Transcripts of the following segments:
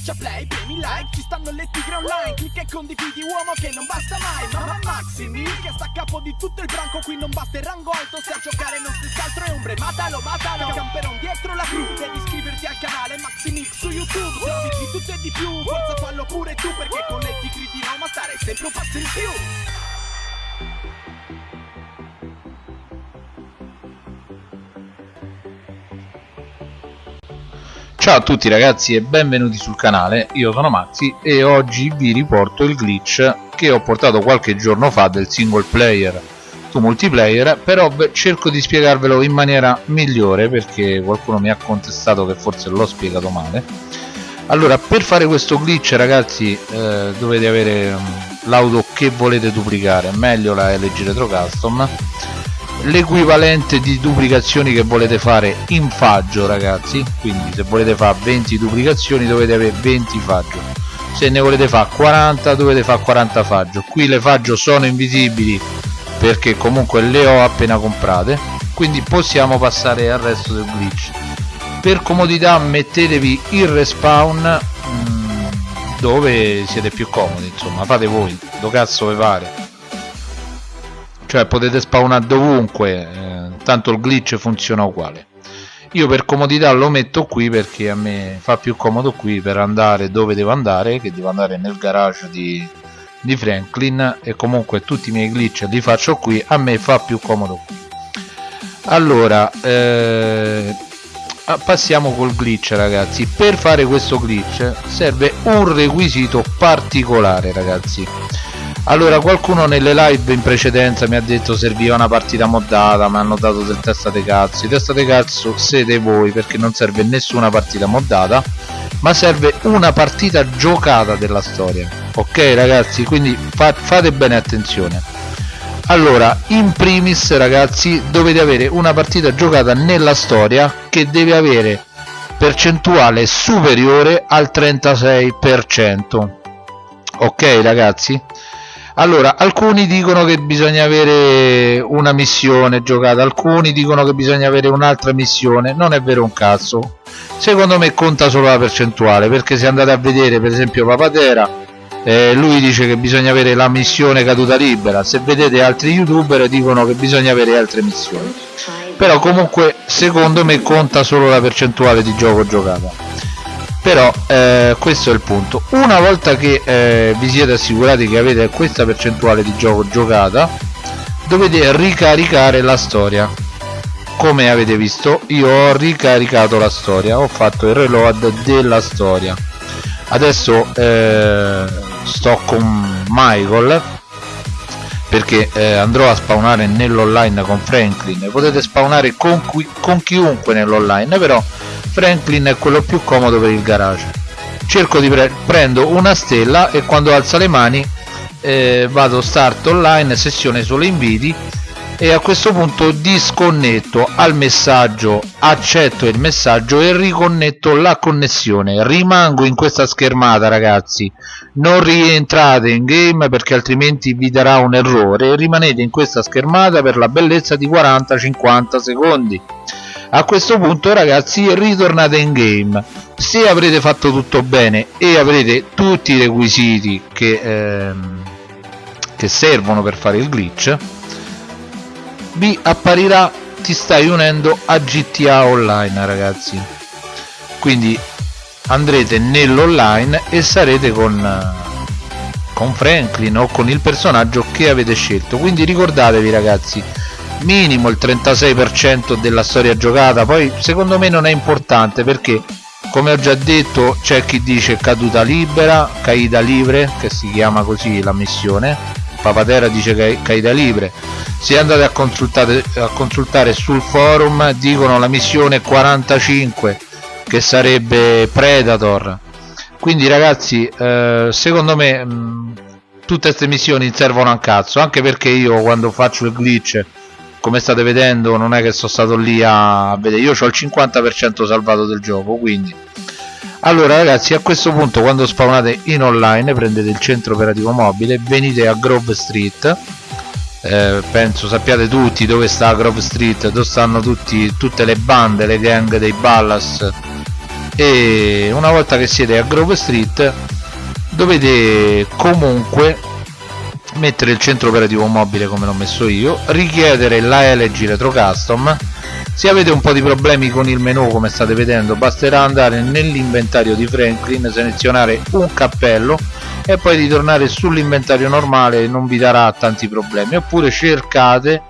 Schiaccia play, premi like, ci stanno le tigre online Clicca e condividi uomo che non basta mai Mamma Maximi che sta a capo di tutto il branco Qui non basta il rango alto se a giocare non stessi altro è ombre Matalo, matalo, camperon dietro la crew Devi iscriverti al canale Maximix su YouTube Servizi di tutto e di più, forza fallo pure tu Perché con le tigre di Roma stare sempre un passo in più Ciao a tutti ragazzi e benvenuti sul canale, io sono Maxi e oggi vi riporto il glitch che ho portato qualche giorno fa del single player. Su multiplayer però cerco di spiegarvelo in maniera migliore perché qualcuno mi ha contestato che forse l'ho spiegato male. Allora per fare questo glitch ragazzi eh, dovete avere um, l'auto che volete duplicare. Meglio la LG Retro Custom l'equivalente di duplicazioni che volete fare in faggio ragazzi. Quindi se volete fare 20 duplicazioni dovete avere 20 faggio se ne volete fare 40 dovete fare 40 faggio qui le faggio sono invisibili perché comunque le ho appena comprate. Quindi possiamo passare al resto del glitch. Per comodità mettetevi il respawn mh, mm, dove siete più comodi insomma fate voi do cazzo vi pare cioè potete spawnare dovunque eh, tanto il glitch funziona uguale. Io per comodità lo metto qui perché a me fa più comodo qui per andare dove devo andare che devo andare nel garage di, di Franklin e comunque tutti i miei glitch li faccio qui a me fa più comodo qui. Allora eh, passiamo col glitch ragazzi. Per fare questo glitch serve un requisito particolare ragazzi allora qualcuno nelle live in precedenza mi ha detto serviva una partita moddata mi hanno dato del testa dei cazzo testa dei cazzo siete voi perché non serve nessuna partita moddata ma serve una partita giocata della storia. Ok ragazzi quindi fa fate bene attenzione. Allora in primis ragazzi dovete avere una partita giocata nella storia che deve avere percentuale superiore al 36% ok ragazzi allora alcuni dicono che bisogna avere una missione giocata alcuni dicono che bisogna avere un'altra missione non è vero un cazzo. Secondo me conta solo la percentuale perché se andate a vedere per esempio Papatera eh, lui dice che bisogna avere la missione caduta libera. Se vedete altri youtuber dicono che bisogna avere altre missioni. Però comunque secondo me conta solo la percentuale di gioco giocata però eh, questo è il punto. Una volta che eh, vi siete assicurati che avete questa percentuale di gioco giocata dovete ricaricare la storia. Come avete visto io ho ricaricato la storia ho fatto il reload della storia. Adesso eh, sto con Michael perché eh, andrò a spawnare nell'online con Franklin. Potete spawnare con, con chiunque nell'online però Franklin è quello più comodo per il garage. Cerco di pre prendo una stella e quando alza le mani eh, vado start online sessione solo inviti e a questo punto disconnetto al messaggio accetto il messaggio e riconnetto la connessione. Rimango in questa schermata ragazzi. Non rientrate in game perché altrimenti vi darà un errore. Rimanete in questa schermata per la bellezza di 40-50 secondi a questo punto ragazzi ritornate in game. Se avrete fatto tutto bene e avrete tutti i requisiti che, ehm, che servono per fare il glitch vi apparirà ti stai unendo a GTA Online ragazzi. Quindi andrete nell'online e sarete con con Franklin o con il personaggio che avete scelto. Quindi ricordatevi ragazzi minimo il 36% della storia giocata. Poi secondo me non è importante perché come ho già detto c'è chi dice caduta libera caída libre che si chiama così la missione. Papatera dice caída libre. Se andate a consultare, a consultare sul forum dicono la missione 45 che sarebbe Predator. Quindi ragazzi eh, secondo me mh, tutte queste missioni servono a cazzo anche perché io quando faccio il glitch come state vedendo non è che sono stato lì a vedere. Io ho il 50% salvato del gioco quindi. Allora ragazzi a questo punto quando spawnate in online prendete il centro operativo mobile venite a Grove Street. Eh, penso sappiate tutti dove sta Grove Street dove stanno tutti, tutte le bande le gang dei Ballas. E una volta che siete a Grove Street dovete comunque mettere il centro operativo mobile come l'ho messo io richiedere la LG Retro Custom. Se avete un po' di problemi con il menu come state vedendo basterà andare nell'inventario di Franklin selezionare un cappello e poi ritornare sull'inventario normale non vi darà tanti problemi. Oppure cercate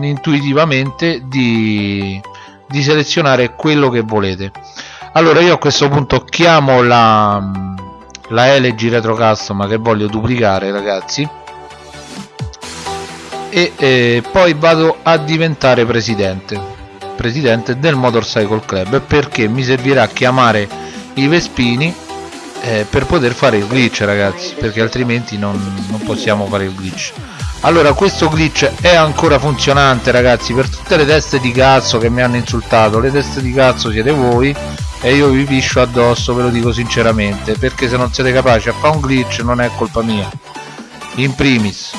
intuitivamente di, di selezionare quello che volete. Allora io a questo punto chiamo la, la LG Retro Custom che voglio duplicare ragazzi. E eh, poi vado a diventare presidente. Presidente del Motorcycle Club perché mi servirà a chiamare i Vespini eh, per poter fare il glitch ragazzi perché altrimenti non, non possiamo fare il glitch. Allora questo glitch è ancora funzionante ragazzi per tutte le teste di cazzo che mi hanno insultato. Le teste di cazzo siete voi e io vi piscio addosso ve lo dico sinceramente perché se non siete capaci a fare un glitch non è colpa mia. In primis.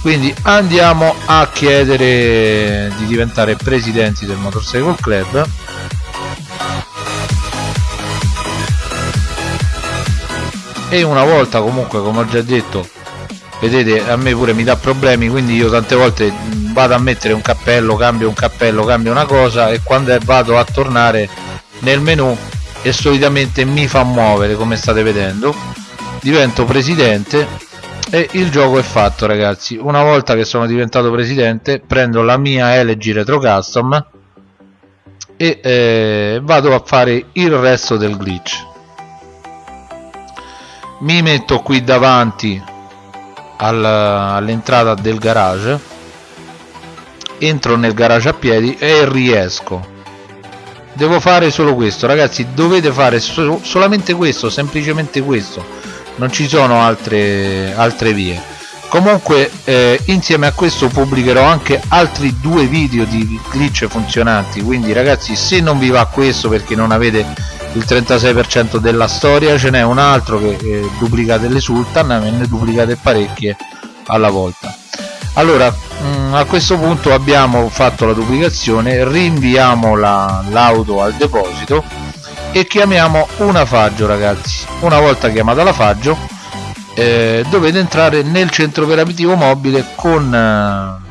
Quindi andiamo a chiedere di diventare presidenti del Motorcycle Club. E una volta comunque come ho già detto vedete a me pure mi dà problemi quindi io tante volte vado a mettere un cappello cambio un cappello cambio una cosa e quando vado a tornare nel menu e solitamente mi fa muovere come state vedendo. Divento presidente e il gioco è fatto ragazzi. Una volta che sono diventato presidente prendo la mia LG Retro Custom e eh, vado a fare il resto del glitch. Mi metto qui davanti al, all'entrata del garage entro nel garage a piedi e riesco devo fare solo questo ragazzi dovete fare so solamente questo semplicemente questo. Non ci sono altre altre vie. Comunque eh, insieme a questo pubblicherò anche altri due video di glitch funzionanti. Quindi ragazzi se non vi va questo perché non avete il 36% della storia ce n'è un altro che eh, duplica delle sultan e ne duplicate parecchie alla volta allora mm, a questo punto abbiamo fatto la duplicazione rinviamo l'auto la, al deposito e chiamiamo una faggio ragazzi. Una volta chiamata la faggio eh, dovete entrare nel centro operativo mobile con eh,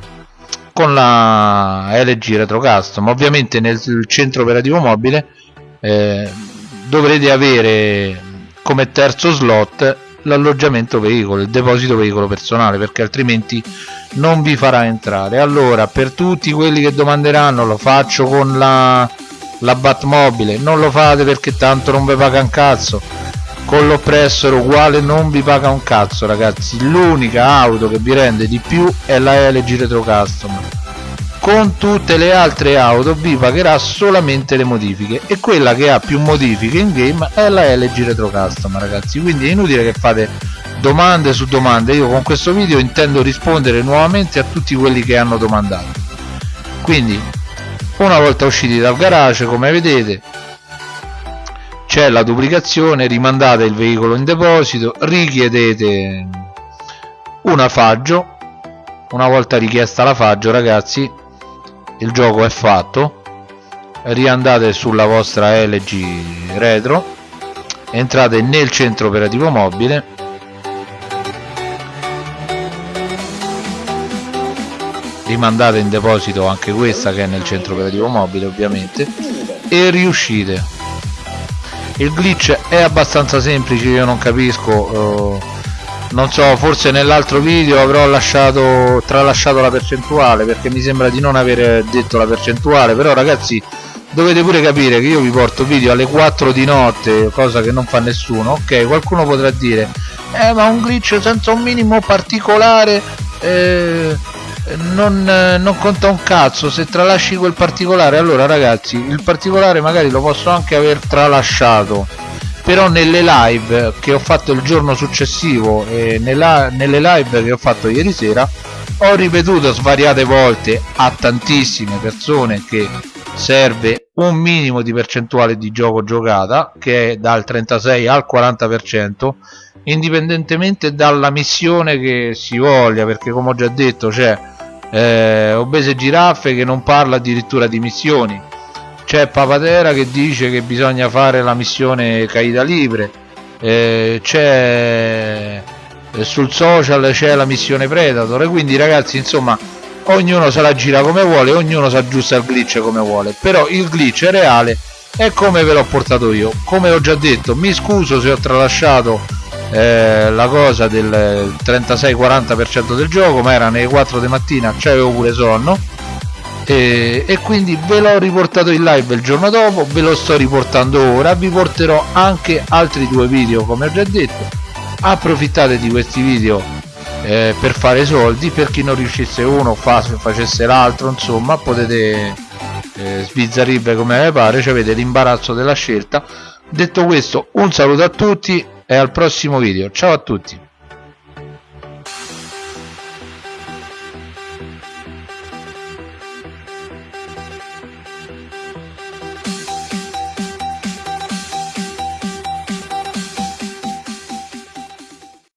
con la LG Retro Custom ovviamente nel centro operativo mobile eh, dovrete avere come terzo slot l'alloggiamento veicolo, il deposito veicolo personale perché altrimenti non vi farà entrare. Allora per tutti quelli che domanderanno lo faccio con la, la Batmobile. Non lo fate perché tanto non vi paga un cazzo. Con l'oppressor uguale non vi paga un cazzo ragazzi. L'unica auto che vi rende di più è la LG Retro Custom con tutte le altre auto vi pagherà solamente le modifiche e quella che ha più modifiche in game è la LG Retro Custom ragazzi. Quindi è inutile che fate domande su domande. Io con questo video intendo rispondere nuovamente a tutti quelli che hanno domandato. Quindi una volta usciti dal garage come vedete c'è la duplicazione rimandate il veicolo in deposito richiedete una faggio una volta richiesta la faggio ragazzi il gioco è fatto. Riandate sulla vostra LG retro. Entrate nel centro operativo mobile. Rimandate in deposito anche questa che è nel centro operativo mobile ovviamente. E riuscite. Il glitch è abbastanza semplice io non capisco uh, non so forse nell'altro video avrò lasciato tralasciato la percentuale perché mi sembra di non aver detto la percentuale. Però ragazzi dovete pure capire che io vi porto video alle 4 di notte cosa che non fa nessuno. Ok qualcuno potrà dire eh ma un glitch senza un minimo particolare eh, non, non, conta un cazzo se tralasci quel particolare allora ragazzi il particolare magari lo posso anche aver tralasciato però nelle live che ho fatto il giorno successivo e nella, nelle live che ho fatto ieri sera ho ripetuto svariate volte a tantissime persone che serve un minimo di percentuale di gioco giocata che è dal 36 al 40% indipendentemente dalla missione che si voglia perché come ho già detto c'è eh, obese giraffe che non parla addirittura di missioni c'è Papatera che dice che bisogna fare la missione caida libre eh, c'è eh, sul social c'è la missione Predator e quindi ragazzi insomma ognuno se la gira come vuole ognuno si aggiusta il glitch come vuole però il glitch è reale e come ve l'ho portato io. Come ho già detto mi scuso se ho tralasciato eh, la cosa del 36-40% del gioco ma era nelle 4 di mattina c'avevo pure sonno e, e, quindi ve l'ho riportato in live il giorno dopo ve lo sto riportando ora vi porterò anche altri due video come ho già detto. Approfittate di questi video eh, per fare soldi per chi non riuscisse uno fa, facesse l'altro insomma potete eh, sbizzarribe come vi pare cioè avete l'imbarazzo della scelta. Detto questo un saluto a tutti e al prossimo video. Ciao a tutti